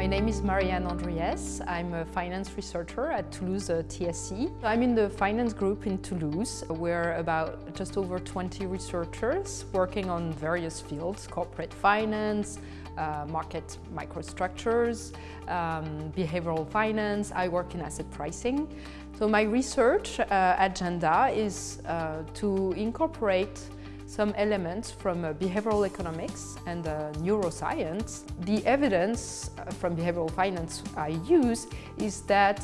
My name is Marianne Andries. I'm a finance researcher at Toulouse uh, TSE. I'm in the finance group in Toulouse. We're about just over 20 researchers working on various fields, corporate finance, uh, market microstructures, um, behavioral finance. I work in asset pricing. So my research uh, agenda is uh, to incorporate some elements from uh, behavioral economics and uh, neuroscience. The evidence uh, from behavioral finance I use is that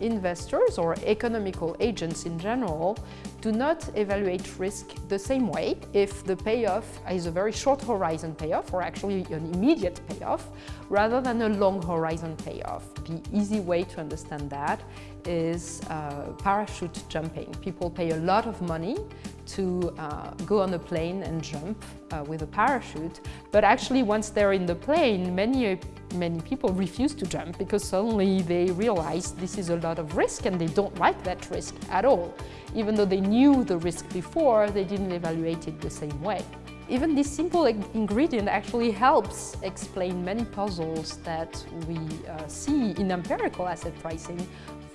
investors or economical agents in general do not evaluate risk the same way if the payoff is a very short horizon payoff or actually an immediate payoff rather than a long horizon payoff. The easy way to understand that is uh, parachute jumping. People pay a lot of money to uh, go on a plane and jump uh, with a parachute, but actually once they're in the plane, many, many people refuse to jump because suddenly they realize this is a lot of risk and they don't like that risk at all. Even though they knew the risk before, they didn't evaluate it the same way. Even this simple ingredient actually helps explain many puzzles that we uh, see in empirical asset pricing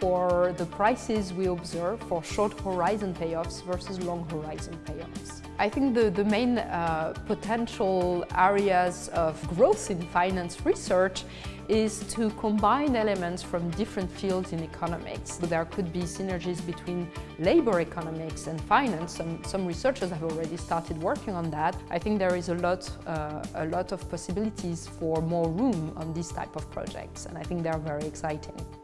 for the prices we observe for short horizon payoffs versus long horizon payoffs. I think the, the main uh, potential areas of growth in finance research is to combine elements from different fields in economics. There could be synergies between labor economics and finance. Some, some researchers have already started working on that. I think there is a lot, uh, a lot of possibilities for more room on this type of projects and I think they're very exciting.